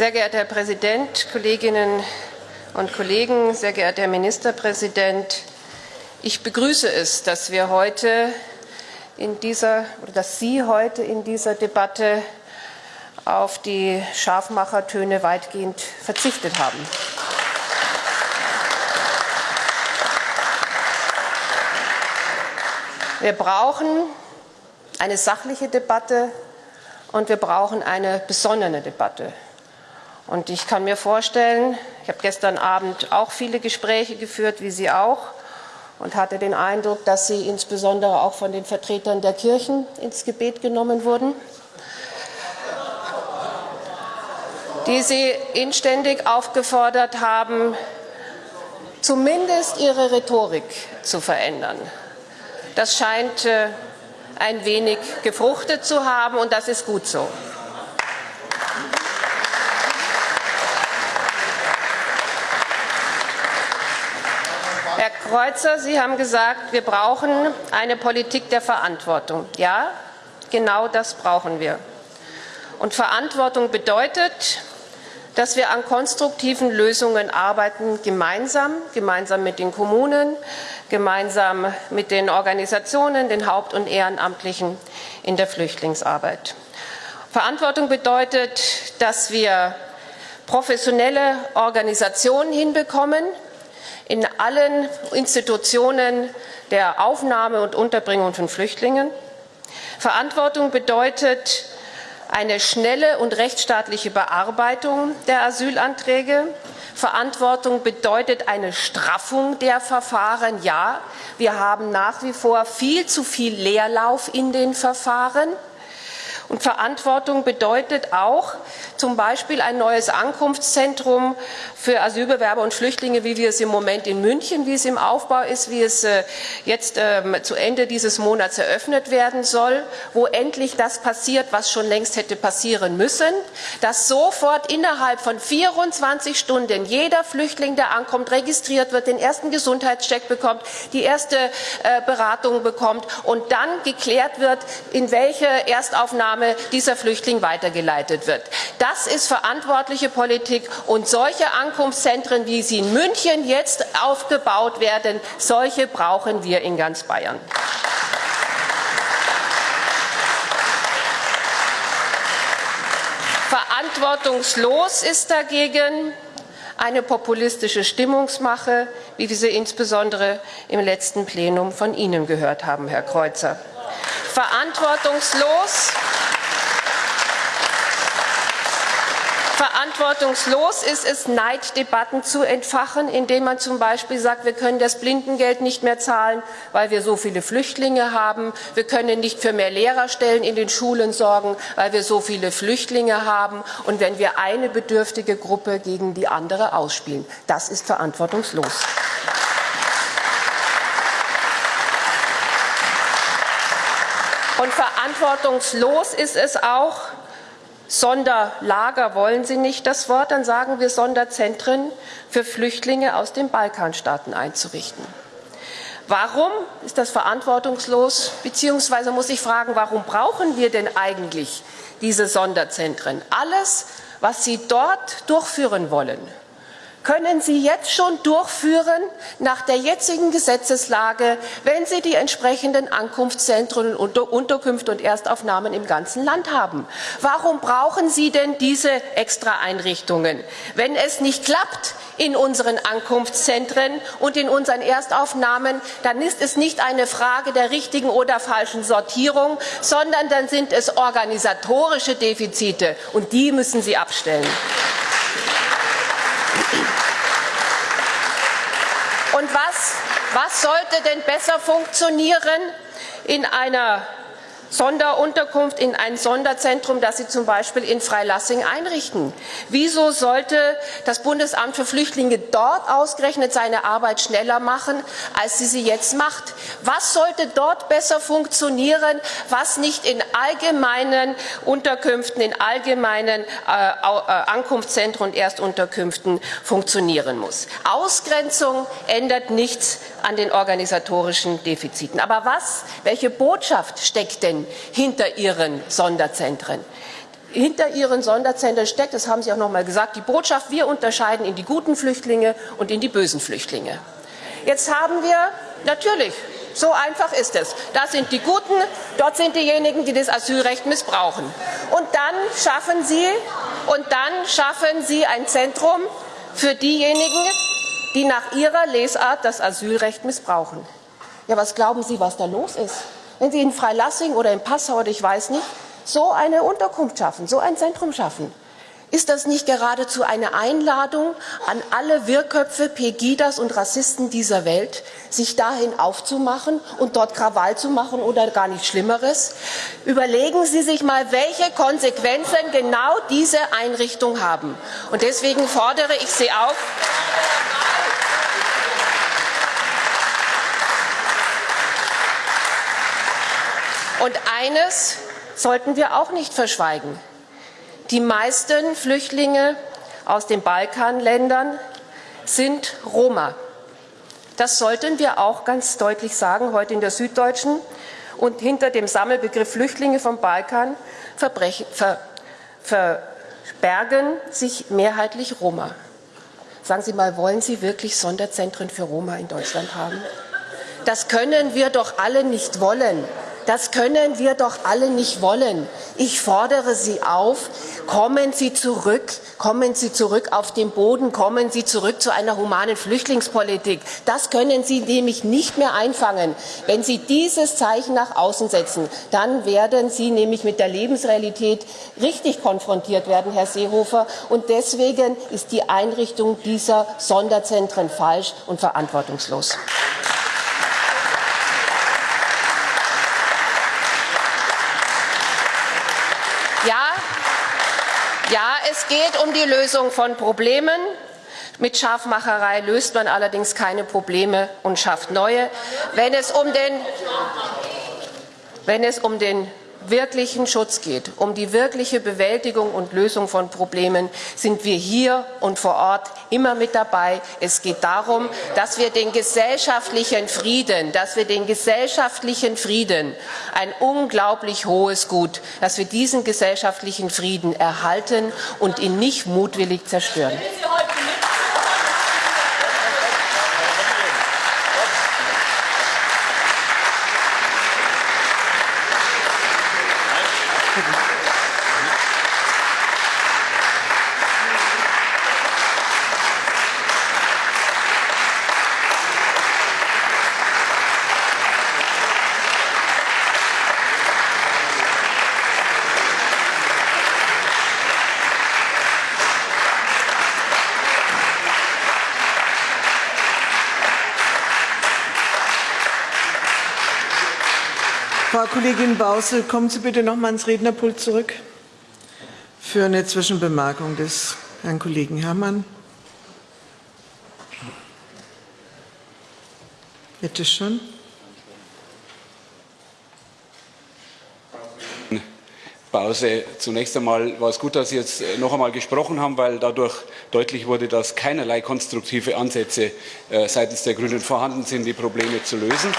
Sehr geehrter Herr Präsident, Kolleginnen und Kollegen, sehr geehrter Herr Ministerpräsident, ich begrüße es, dass wir heute in dieser oder dass Sie heute in dieser Debatte auf die Scharfmachertöne weitgehend verzichtet haben. Wir brauchen eine sachliche Debatte und wir brauchen eine besonnene Debatte. Und ich kann mir vorstellen, ich habe gestern Abend auch viele Gespräche geführt, wie Sie auch, und hatte den Eindruck, dass Sie insbesondere auch von den Vertretern der Kirchen ins Gebet genommen wurden, die Sie inständig aufgefordert haben, zumindest ihre Rhetorik zu verändern. Das scheint äh, ein wenig gefruchtet zu haben, und das ist gut so. Herr Kreuzer, Sie haben gesagt, wir brauchen eine Politik der Verantwortung. Ja, genau das brauchen wir. Und Verantwortung bedeutet, dass wir an konstruktiven Lösungen arbeiten, gemeinsam, gemeinsam mit den Kommunen, gemeinsam mit den Organisationen, den Haupt- und Ehrenamtlichen in der Flüchtlingsarbeit. Verantwortung bedeutet, dass wir professionelle Organisationen hinbekommen, in allen Institutionen der Aufnahme und Unterbringung von Flüchtlingen. Verantwortung bedeutet eine schnelle und rechtsstaatliche Bearbeitung der Asylanträge. Verantwortung bedeutet eine Straffung der Verfahren. Ja, wir haben nach wie vor viel zu viel Leerlauf in den Verfahren. Und Verantwortung bedeutet auch zum Beispiel ein neues Ankunftszentrum für Asylbewerber und Flüchtlinge, wie wir es im Moment in München, wie es im Aufbau ist, wie es äh, jetzt ähm, zu Ende dieses Monats eröffnet werden soll, wo endlich das passiert, was schon längst hätte passieren müssen, dass sofort innerhalb von 24 Stunden jeder Flüchtling, der ankommt, registriert wird, den ersten Gesundheitscheck bekommt, die erste äh, Beratung bekommt und dann geklärt wird, in welche Erstaufnahme dieser Flüchtling weitergeleitet wird. Das ist verantwortliche Politik und solche Ankunftszentren, wie sie in München jetzt aufgebaut werden, solche brauchen wir in ganz Bayern. Verantwortungslos ist dagegen eine populistische Stimmungsmache, wie wir sie insbesondere im letzten Plenum von Ihnen gehört haben, Herr Kreuzer. Verantwortungslos Verantwortungslos ist es, Neiddebatten zu entfachen, indem man zum Beispiel sagt, wir können das Blindengeld nicht mehr zahlen, weil wir so viele Flüchtlinge haben. Wir können nicht für mehr Lehrerstellen in den Schulen sorgen, weil wir so viele Flüchtlinge haben. Und wenn wir eine bedürftige Gruppe gegen die andere ausspielen, das ist verantwortungslos. Und verantwortungslos ist es auch, Sonderlager wollen Sie nicht das Wort, dann sagen wir Sonderzentren für Flüchtlinge aus den Balkanstaaten einzurichten. Warum ist das verantwortungslos? Beziehungsweise muss ich fragen, warum brauchen wir denn eigentlich diese Sonderzentren? Alles, was Sie dort durchführen wollen, können Sie jetzt schon durchführen nach der jetzigen Gesetzeslage, wenn Sie die entsprechenden Ankunftszentren und Unterkünfte und Erstaufnahmen im ganzen Land haben. Warum brauchen Sie denn diese Extraeinrichtungen? Wenn es nicht klappt in unseren Ankunftszentren und in unseren Erstaufnahmen, dann ist es nicht eine Frage der richtigen oder falschen Sortierung, sondern dann sind es organisatorische Defizite, und die müssen Sie abstellen. Und was, sollte denn besser funktionieren in einer Sonderunterkunft in ein Sonderzentrum, das Sie zum Beispiel in Freilassing einrichten. Wieso sollte das Bundesamt für Flüchtlinge dort ausgerechnet seine Arbeit schneller machen, als sie sie jetzt macht? Was sollte dort besser funktionieren, was nicht in allgemeinen Unterkünften, in allgemeinen äh, äh, Ankunftszentren und Erstunterkünften funktionieren muss? Ausgrenzung ändert nichts an den organisatorischen Defiziten. Aber was, welche Botschaft steckt denn hinter ihren Sonderzentren. hinter ihren Sonderzentren steckt, das haben Sie auch noch mal gesagt, die Botschaft, wir unterscheiden in die guten Flüchtlinge und in die bösen Flüchtlinge. Jetzt haben wir natürlich, so einfach ist es, das sind die Guten, dort sind diejenigen, die das Asylrecht missbrauchen. Und dann schaffen Sie, und dann schaffen Sie ein Zentrum für diejenigen, die nach ihrer Lesart das Asylrecht missbrauchen. Ja, was glauben Sie, was da los ist? Wenn Sie in Freilassing oder in Passau oder ich weiß nicht, so eine Unterkunft schaffen, so ein Zentrum schaffen. Ist das nicht geradezu eine Einladung an alle Wirrköpfe, Pegidas und Rassisten dieser Welt, sich dahin aufzumachen und dort Krawall zu machen oder gar nichts Schlimmeres? Überlegen Sie sich mal, welche Konsequenzen genau diese Einrichtungen haben. Und deswegen fordere ich Sie auf, Und eines sollten wir auch nicht verschweigen. Die meisten Flüchtlinge aus den Balkanländern sind Roma. Das sollten wir auch ganz deutlich sagen, heute in der Süddeutschen. Und hinter dem Sammelbegriff Flüchtlinge vom Balkan ver, verbergen sich mehrheitlich Roma. Sagen Sie mal, wollen Sie wirklich Sonderzentren für Roma in Deutschland haben? Das können wir doch alle nicht wollen. Das können wir doch alle nicht wollen. Ich fordere Sie auf, kommen Sie zurück, kommen Sie zurück auf den Boden, kommen Sie zurück zu einer humanen Flüchtlingspolitik. Das können Sie nämlich nicht mehr einfangen. Wenn Sie dieses Zeichen nach außen setzen, dann werden Sie nämlich mit der Lebensrealität richtig konfrontiert werden, Herr Seehofer. Und deswegen ist die Einrichtung dieser Sonderzentren falsch und verantwortungslos. Ja, es geht um die Lösung von Problemen. Mit Scharfmacherei löst man allerdings keine Probleme und schafft neue. Wenn es um den, wenn es um den wirklichen Schutz geht, um die wirkliche Bewältigung und Lösung von Problemen, sind wir hier und vor Ort immer mit dabei. Es geht darum, dass wir den gesellschaftlichen Frieden, dass wir den gesellschaftlichen Frieden, ein unglaublich hohes Gut, dass wir diesen gesellschaftlichen Frieden erhalten und ihn nicht mutwillig zerstören. Kollegin Bausel, kommen Sie bitte noch mal ans Rednerpult zurück für eine Zwischenbemerkung des Herrn Kollegen Herrmann. Bitte schön. Pause. Zunächst einmal war es gut, dass Sie jetzt noch einmal gesprochen haben, weil dadurch deutlich wurde, dass keinerlei konstruktive Ansätze äh, seitens der Grünen vorhanden sind, die Probleme zu lösen.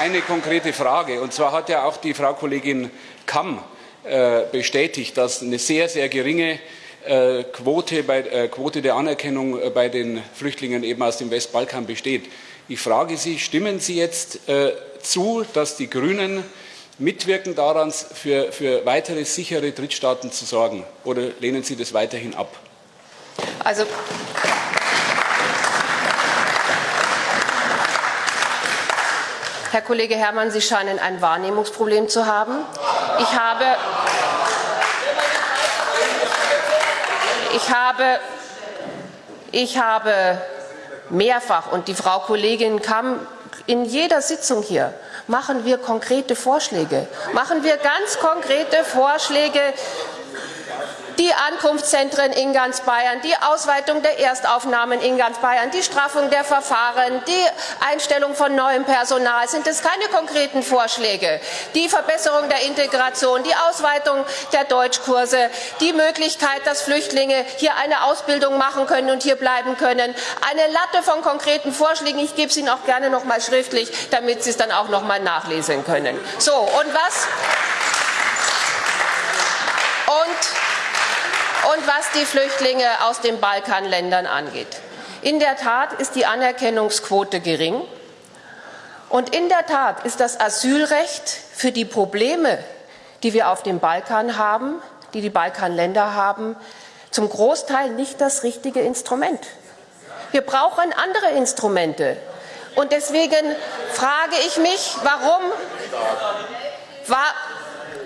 Eine konkrete Frage. Und zwar hat ja auch die Frau Kollegin Kamm äh, bestätigt, dass eine sehr, sehr geringe äh, Quote, bei, äh, Quote der Anerkennung äh, bei den Flüchtlingen eben aus dem Westbalkan besteht. Ich frage Sie, stimmen Sie jetzt äh, zu, dass die Grünen mitwirken daran, für, für weitere sichere Drittstaaten zu sorgen? Oder lehnen Sie das weiterhin ab? Also Herr Kollege Herrmann, Sie scheinen ein Wahrnehmungsproblem zu haben. Ich habe, ich habe, ich habe mehrfach, und die Frau Kollegin kam in jeder Sitzung hier, machen wir konkrete Vorschläge, machen wir ganz konkrete Vorschläge, die Ankunftszentren in ganz Bayern, die Ausweitung der Erstaufnahmen in ganz Bayern, die Straffung der Verfahren, die Einstellung von neuem Personal. Sind es keine konkreten Vorschläge? Die Verbesserung der Integration, die Ausweitung der Deutschkurse, die Möglichkeit, dass Flüchtlinge hier eine Ausbildung machen können und hier bleiben können. Eine Latte von konkreten Vorschlägen. Ich gebe es Ihnen auch gerne noch mal schriftlich, damit Sie es dann auch noch mal nachlesen können. So, und was? Und, und was die Flüchtlinge aus den Balkanländern angeht. In der Tat ist die Anerkennungsquote gering. Und in der Tat ist das Asylrecht für die Probleme, die wir auf dem Balkan haben, die die Balkanländer haben, zum Großteil nicht das richtige Instrument. Wir brauchen andere Instrumente. Und deswegen frage ich mich, warum, war,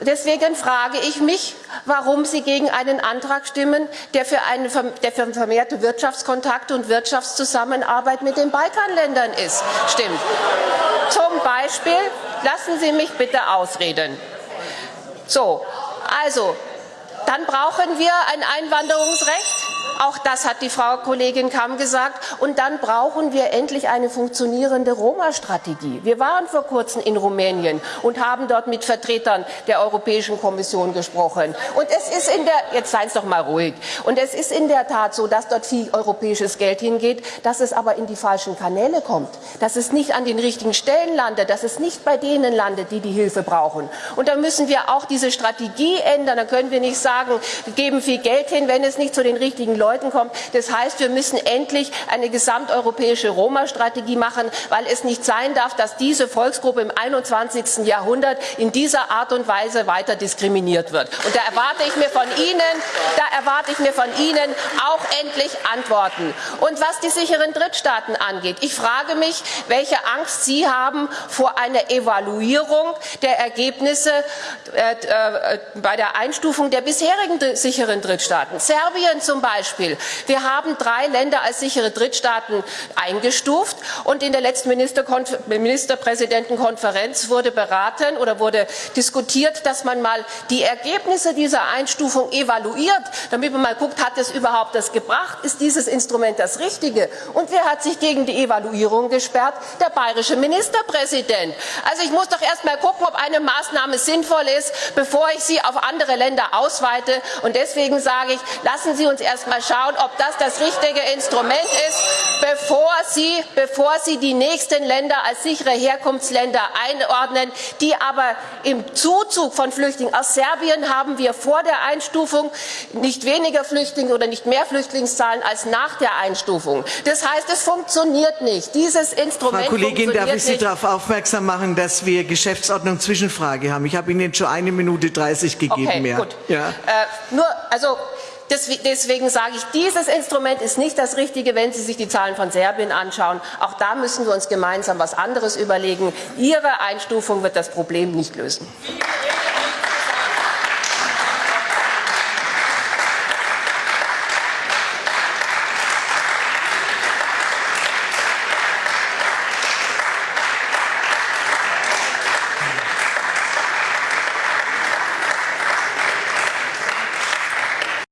deswegen frage ich mich, warum Sie gegen einen Antrag stimmen, der für, eine, der für vermehrte Wirtschaftskontakte und Wirtschaftszusammenarbeit mit den Balkanländern ist. Stimmt. Zum Beispiel, lassen Sie mich bitte ausreden. So, also, dann brauchen wir ein Einwanderungsrecht auch das hat die Frau Kollegin Kamm gesagt. Und dann brauchen wir endlich eine funktionierende Roma-Strategie. Wir waren vor kurzem in Rumänien und haben dort mit Vertretern der Europäischen Kommission gesprochen. Und es ist in der, jetzt seien doch mal ruhig. Und es ist in der Tat so, dass dort viel europäisches Geld hingeht, dass es aber in die falschen Kanäle kommt, dass es nicht an den richtigen Stellen landet, dass es nicht bei denen landet, die die Hilfe brauchen. Und da müssen wir auch diese Strategie ändern. Da können wir nicht sagen, wir geben viel Geld hin, wenn es nicht zu den richtigen Leuten Leuten kommt. Das heißt, wir müssen endlich eine gesamteuropäische Roma-Strategie machen, weil es nicht sein darf, dass diese Volksgruppe im 21. Jahrhundert in dieser Art und Weise weiter diskriminiert wird. Und da erwarte ich mir von Ihnen, da erwarte ich mir von Ihnen auch endlich Antworten. Und was die sicheren Drittstaaten angeht, ich frage mich, welche Angst Sie haben vor einer Evaluierung der Ergebnisse äh, äh, bei der Einstufung der bisherigen sicheren Drittstaaten. Serbien zum Beispiel. Wir haben drei Länder als sichere Drittstaaten eingestuft und in der letzten Ministerpräsidentenkonferenz wurde beraten oder wurde diskutiert, dass man mal die Ergebnisse dieser Einstufung evaluiert, damit man mal guckt, hat es überhaupt das gebracht? Ist dieses Instrument das Richtige? Und wer hat sich gegen die Evaluierung gesperrt? Der bayerische Ministerpräsident. Also ich muss doch erst mal gucken, ob eine Maßnahme sinnvoll ist, bevor ich sie auf andere Länder ausweite. Und deswegen sage ich, lassen Sie uns erst mal schauen, ob das das richtige Instrument ist, bevor Sie, bevor Sie die nächsten Länder als sichere Herkunftsländer einordnen, die aber im Zuzug von Flüchtlingen aus Serbien haben wir vor der Einstufung nicht weniger Flüchtlinge oder nicht mehr Flüchtlingszahlen als nach der Einstufung. Das heißt, es funktioniert nicht. Dieses Instrument Frau Kollegin, darf ich Sie nicht. darauf aufmerksam machen, dass wir Geschäftsordnung Zwischenfrage haben. Ich habe Ihnen schon eine Minute 30 gegeben. Okay, mehr. gut. Ja. Äh, nur, also Deswegen sage ich, dieses Instrument ist nicht das Richtige, wenn Sie sich die Zahlen von Serbien anschauen. Auch da müssen wir uns gemeinsam etwas anderes überlegen. Ihre Einstufung wird das Problem nicht lösen.